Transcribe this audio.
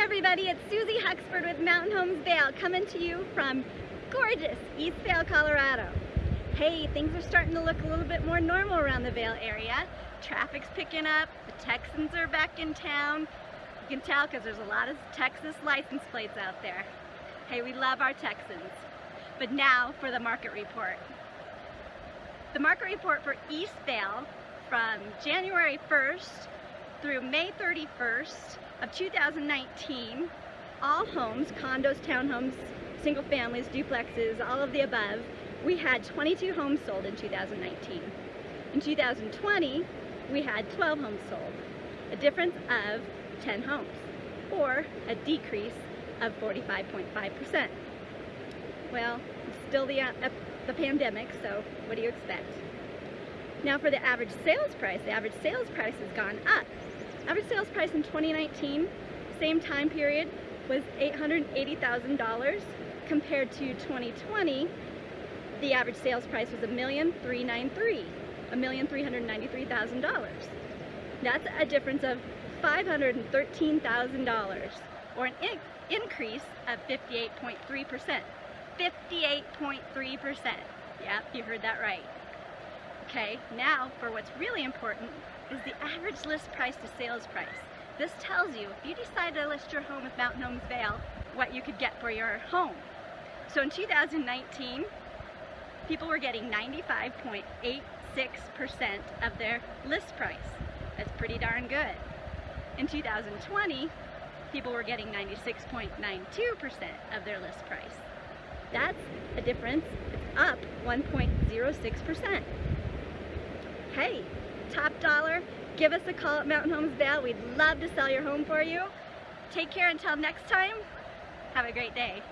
everybody, it's Susie Huxford with Mountain Homes Vail coming to you from gorgeous East Vail, Colorado. Hey, things are starting to look a little bit more normal around the Vail area. Traffic's picking up, the Texans are back in town. You can tell because there's a lot of Texas license plates out there. Hey, we love our Texans. But now for the market report. The market report for East Vail from January 1st through May 31st of 2019, all homes, condos, townhomes, single families, duplexes, all of the above, we had 22 homes sold in 2019. In 2020, we had 12 homes sold, a difference of 10 homes, or a decrease of 45.5%. Well, it's still the, uh, the pandemic, so what do you expect? Now for the average sales price, the average sales price has gone up Average sales price in 2019, same time period, was $880,000 compared to 2020, the average sales price was $1,393,000, $1,393,000. That's a difference of $513,000 or an in increase of 58.3%. 58.3%. Yep, you heard that right. Okay, now for what's really important is the average list price to sales price. This tells you, if you decide to list your home with Mountain Homes Vail, what you could get for your home. So in 2019, people were getting 95.86% of their list price. That's pretty darn good. In 2020, people were getting 96.92% of their list price. That's a difference, it's up 1.06%. Hey, top dollar, give us a call at Mountain Homes Vail. We'd love to sell your home for you. Take care until next time. Have a great day.